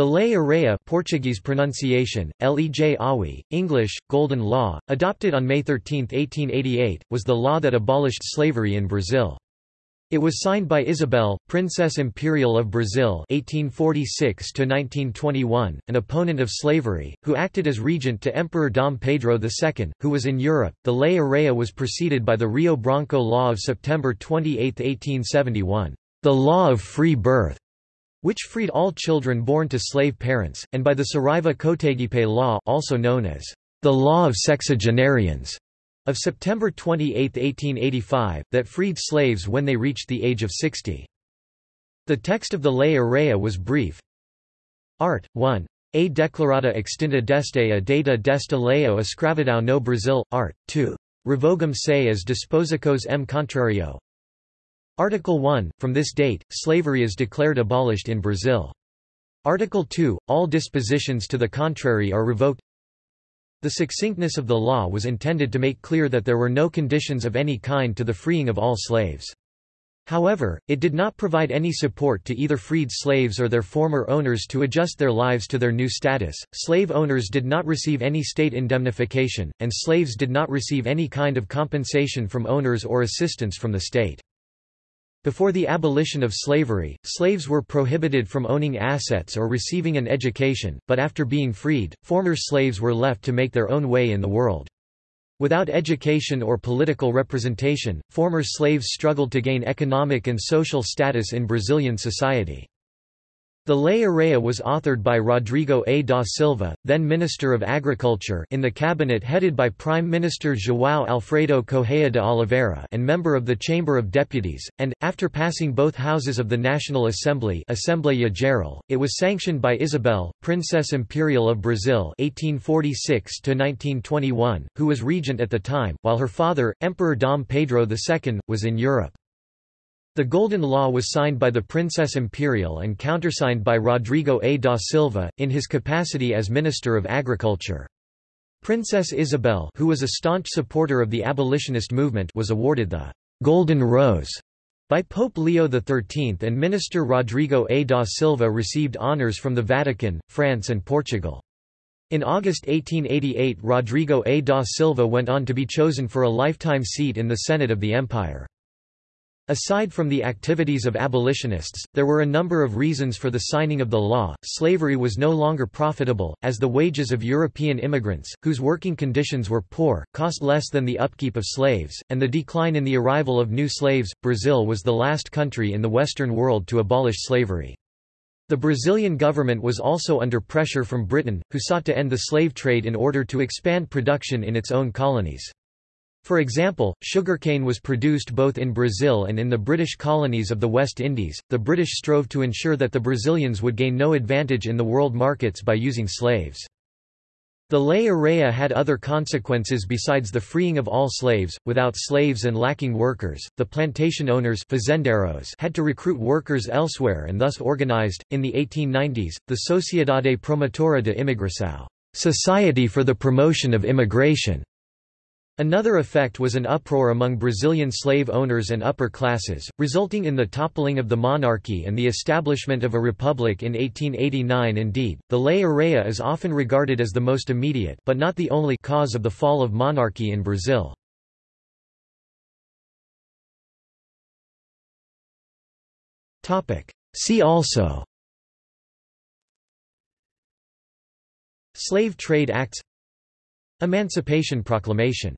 The Lei Áurea Portuguese pronunciation, Lej Awi, English, Golden Law, adopted on May 13, 1888, was the law that abolished slavery in Brazil. It was signed by Isabel, Princess Imperial of Brazil (1846–1921), an opponent of slavery, who acted as regent to Emperor Dom Pedro II, who was in Europe. The Lei Áurea was preceded by the Rio Branco Law of September 28, 1871, the Law of Free Birth, which freed all children born to slave parents, and by the Saraiva Cotegipe law also known as the Law of Sexagenarians of September 28, 1885, that freed slaves when they reached the age of 60. The text of the Lei Áurea was brief. Art. 1. A declarada extinta deste a data desta leo escravidão no Brasil. Art. 2. Revogam se as disposicos m contrario. Article 1, from this date, slavery is declared abolished in Brazil. Article 2, all dispositions to the contrary are revoked. The succinctness of the law was intended to make clear that there were no conditions of any kind to the freeing of all slaves. However, it did not provide any support to either freed slaves or their former owners to adjust their lives to their new status. Slave owners did not receive any state indemnification, and slaves did not receive any kind of compensation from owners or assistance from the state. Before the abolition of slavery, slaves were prohibited from owning assets or receiving an education, but after being freed, former slaves were left to make their own way in the world. Without education or political representation, former slaves struggled to gain economic and social status in Brazilian society. The Lei Áurea was authored by Rodrigo A. da Silva, then Minister of Agriculture in the cabinet headed by Prime Minister João Alfredo Correia de Oliveira and member of the Chamber of Deputies, and, after passing both houses of the National Assembly Assembleia Geral, it was sanctioned by Isabel, Princess Imperial of Brazil 1846 who was regent at the time, while her father, Emperor Dom Pedro II, was in Europe. The Golden Law was signed by the Princess Imperial and countersigned by Rodrigo A. da Silva, in his capacity as Minister of Agriculture. Princess Isabel who was a staunch supporter of the abolitionist movement was awarded the «Golden Rose» by Pope Leo XIII and Minister Rodrigo A. da Silva received honours from the Vatican, France and Portugal. In August 1888 Rodrigo A. da Silva went on to be chosen for a lifetime seat in the Senate of the Empire. Aside from the activities of abolitionists, there were a number of reasons for the signing of the law. Slavery was no longer profitable, as the wages of European immigrants, whose working conditions were poor, cost less than the upkeep of slaves, and the decline in the arrival of new slaves. Brazil was the last country in the Western world to abolish slavery. The Brazilian government was also under pressure from Britain, who sought to end the slave trade in order to expand production in its own colonies. For example, sugarcane was produced both in Brazil and in the British colonies of the West Indies. The British strove to ensure that the Brazilians would gain no advantage in the world markets by using slaves. The Lei Áurea had other consequences besides the freeing of all slaves. Without slaves and lacking workers, the plantation owners had to recruit workers elsewhere and thus organized, in the 1890s, the Sociedade Promotora de Imigração, Society for the Promotion of Immigration, Another effect was an uproar among Brazilian slave owners and upper classes, resulting in the toppling of the monarchy and the establishment of a republic in 1889 indeed, the Lei Áurea is often regarded as the most immediate but not the only cause of the fall of monarchy in Brazil. Topic: See also. Slave Trade Acts. Emancipation Proclamation